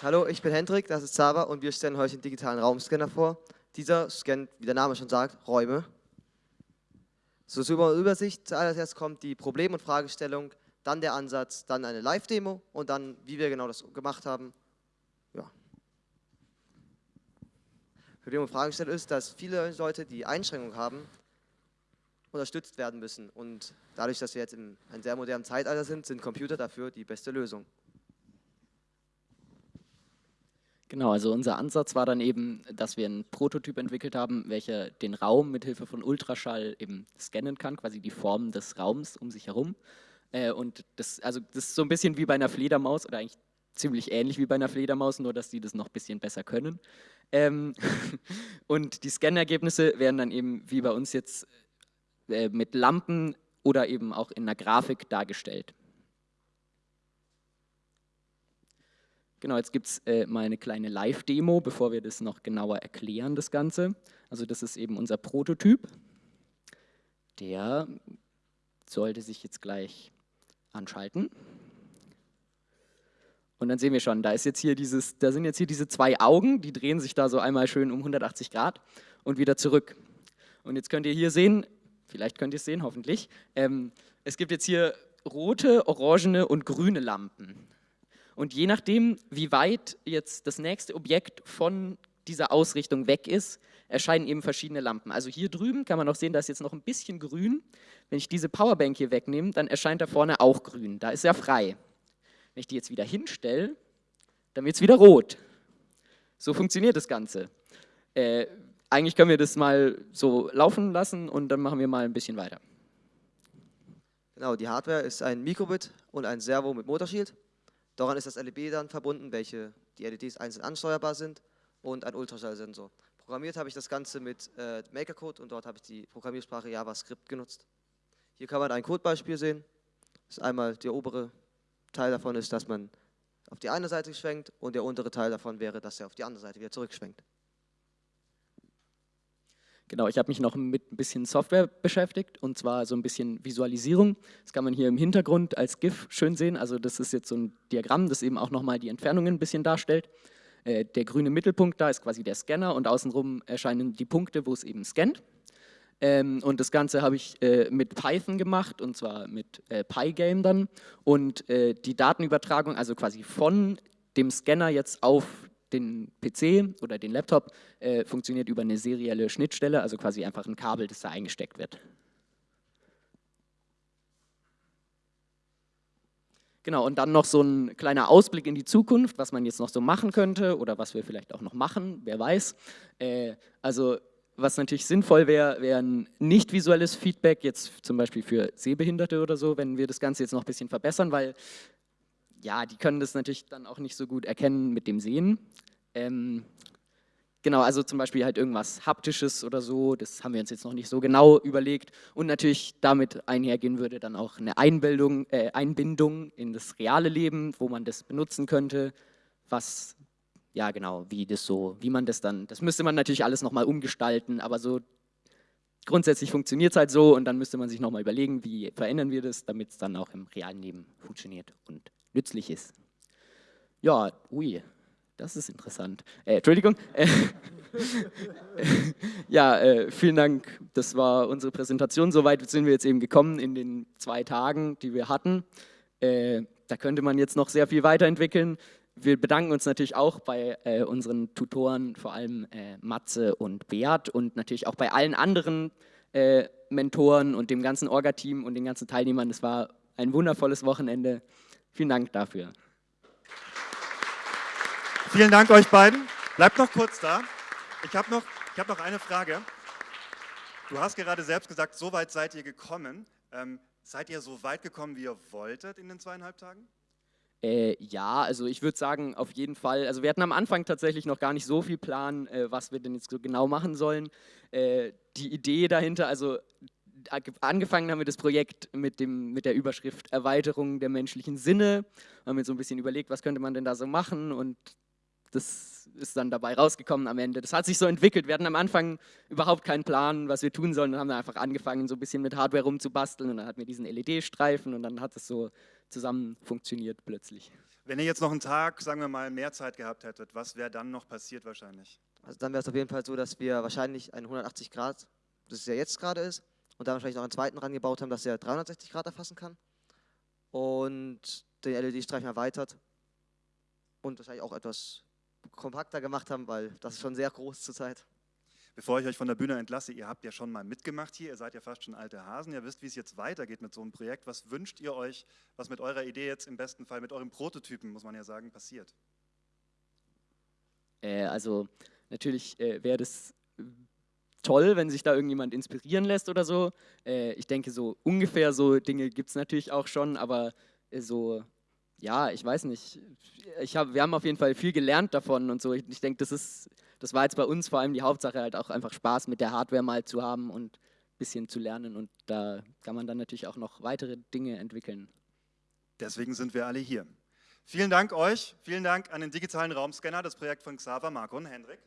Hallo, ich bin Hendrik, das ist Zava und wir stellen heute den digitalen Raumscanner vor. Dieser scannt, wie der Name schon sagt, Räume. So zur Übersicht, zuallererst kommt die Problem- und Fragestellung, dann der Ansatz, dann eine Live-Demo und dann, wie wir genau das gemacht haben. Ja. Problem und Fragestellung ist, dass viele Leute, die Einschränkungen haben, unterstützt werden müssen. Und dadurch, dass wir jetzt in einem sehr modernen Zeitalter sind, sind Computer dafür die beste Lösung. Genau, also unser Ansatz war dann eben, dass wir einen Prototyp entwickelt haben, welcher den Raum mit Hilfe von Ultraschall eben scannen kann, quasi die Form des Raums um sich herum. Äh, und das, also das ist so ein bisschen wie bei einer Fledermaus oder eigentlich ziemlich ähnlich wie bei einer Fledermaus, nur dass die das noch ein bisschen besser können. Ähm und die Scannergebnisse werden dann eben wie bei uns jetzt äh, mit Lampen oder eben auch in einer Grafik dargestellt. Genau, jetzt gibt es äh, mal eine kleine Live-Demo, bevor wir das noch genauer erklären, das Ganze. Also das ist eben unser Prototyp. Der sollte sich jetzt gleich anschalten. Und dann sehen wir schon, da, ist jetzt hier dieses, da sind jetzt hier diese zwei Augen, die drehen sich da so einmal schön um 180 Grad und wieder zurück. Und jetzt könnt ihr hier sehen, vielleicht könnt ihr es sehen, hoffentlich, ähm, es gibt jetzt hier rote, orangene und grüne Lampen. Und je nachdem, wie weit jetzt das nächste Objekt von dieser Ausrichtung weg ist, erscheinen eben verschiedene Lampen. Also hier drüben kann man auch sehen, da ist jetzt noch ein bisschen grün. Wenn ich diese Powerbank hier wegnehme, dann erscheint da vorne auch grün. Da ist er frei. Wenn ich die jetzt wieder hinstelle, dann wird es wieder rot. So funktioniert das Ganze. Äh, eigentlich können wir das mal so laufen lassen und dann machen wir mal ein bisschen weiter. Genau, die Hardware ist ein Mikrobit und ein Servo mit Motorshield. Daran ist das LED dann verbunden, welche die LEDs einzeln ansteuerbar sind und ein Ultraschallsensor. Programmiert habe ich das Ganze mit äh, Makercode und dort habe ich die Programmiersprache JavaScript genutzt. Hier kann man ein Codebeispiel sehen. Das ist einmal der obere Teil davon ist, dass man auf die eine Seite schwenkt und der untere Teil davon wäre, dass er auf die andere Seite wieder zurückschwenkt. Genau, ich habe mich noch mit ein bisschen Software beschäftigt und zwar so ein bisschen Visualisierung. Das kann man hier im Hintergrund als GIF schön sehen. Also das ist jetzt so ein Diagramm, das eben auch nochmal die Entfernungen ein bisschen darstellt. Äh, der grüne Mittelpunkt da ist quasi der Scanner und außenrum erscheinen die Punkte, wo es eben scannt. Ähm, und das Ganze habe ich äh, mit Python gemacht und zwar mit äh, Pygame dann. Und äh, die Datenübertragung, also quasi von dem Scanner jetzt auf den PC oder den Laptop äh, funktioniert über eine serielle Schnittstelle, also quasi einfach ein Kabel, das da eingesteckt wird. Genau, und dann noch so ein kleiner Ausblick in die Zukunft, was man jetzt noch so machen könnte oder was wir vielleicht auch noch machen, wer weiß. Äh, also was natürlich sinnvoll wäre, wäre ein nicht visuelles Feedback, jetzt zum Beispiel für Sehbehinderte oder so, wenn wir das Ganze jetzt noch ein bisschen verbessern, weil ja, die können das natürlich dann auch nicht so gut erkennen mit dem Sehen. Ähm, genau, also zum Beispiel halt irgendwas Haptisches oder so, das haben wir uns jetzt noch nicht so genau überlegt. Und natürlich damit einhergehen würde dann auch eine Einbildung, äh, Einbindung in das reale Leben, wo man das benutzen könnte, was, ja genau, wie das so, wie man das dann, das müsste man natürlich alles nochmal umgestalten, aber so grundsätzlich funktioniert es halt so und dann müsste man sich nochmal überlegen, wie verändern wir das, damit es dann auch im realen Leben funktioniert und nützlich ist. Ja, ui, das ist interessant. Äh, Entschuldigung. Äh, ja, äh, vielen Dank. Das war unsere Präsentation. Soweit sind wir jetzt eben gekommen in den zwei Tagen, die wir hatten. Äh, da könnte man jetzt noch sehr viel weiterentwickeln. Wir bedanken uns natürlich auch bei äh, unseren Tutoren, vor allem äh, Matze und Beat und natürlich auch bei allen anderen Mentoren und dem ganzen Orga-Team und den ganzen Teilnehmern. Es war ein wundervolles Wochenende. Vielen Dank dafür. Vielen Dank euch beiden. Bleibt noch kurz da. Ich habe noch, hab noch eine Frage. Du hast gerade selbst gesagt, so weit seid ihr gekommen. Ähm, seid ihr so weit gekommen, wie ihr wolltet in den zweieinhalb Tagen? Äh, ja, also ich würde sagen, auf jeden Fall. Also wir hatten am Anfang tatsächlich noch gar nicht so viel Plan, äh, was wir denn jetzt so genau machen sollen. Äh, die Idee dahinter, also angefangen haben wir das Projekt mit, dem, mit der Überschrift Erweiterung der menschlichen Sinne. Wir haben jetzt so ein bisschen überlegt, was könnte man denn da so machen und das ist dann dabei rausgekommen am Ende. Das hat sich so entwickelt. Wir hatten am Anfang überhaupt keinen Plan, was wir tun sollen. Dann haben wir einfach angefangen, so ein bisschen mit Hardware rumzubasteln und dann hatten wir diesen LED-Streifen und dann hat es so zusammen funktioniert plötzlich. Wenn ihr jetzt noch einen Tag, sagen wir mal, mehr Zeit gehabt hättet, was wäre dann noch passiert wahrscheinlich? Also dann wäre es auf jeden Fall so, dass wir wahrscheinlich einen 180 Grad, das es ja jetzt gerade ist, und dann wahrscheinlich noch einen zweiten rangebaut haben, dass er 360 Grad erfassen kann. Und den LED-Streifen erweitert und wahrscheinlich auch etwas kompakter gemacht haben, weil das ist schon sehr groß zurzeit. Bevor ich euch von der Bühne entlasse, ihr habt ja schon mal mitgemacht hier, ihr seid ja fast schon alte Hasen, ihr wisst, wie es jetzt weitergeht mit so einem Projekt. Was wünscht ihr euch, was mit eurer Idee jetzt im besten Fall, mit eurem Prototypen, muss man ja sagen, passiert? Äh, also natürlich äh, wäre das toll, wenn sich da irgendjemand inspirieren lässt oder so. Äh, ich denke, so ungefähr so Dinge gibt es natürlich auch schon, aber äh, so, ja, ich weiß nicht. Ich hab, wir haben auf jeden Fall viel gelernt davon und so. Ich, ich denke, das das war jetzt bei uns vor allem die Hauptsache, halt auch einfach Spaß mit der Hardware mal zu haben und ein bisschen zu lernen. Und da kann man dann natürlich auch noch weitere Dinge entwickeln. Deswegen sind wir alle hier. Vielen Dank euch, vielen Dank an den digitalen Raumscanner, das Projekt von Xaver, Marco und Hendrik.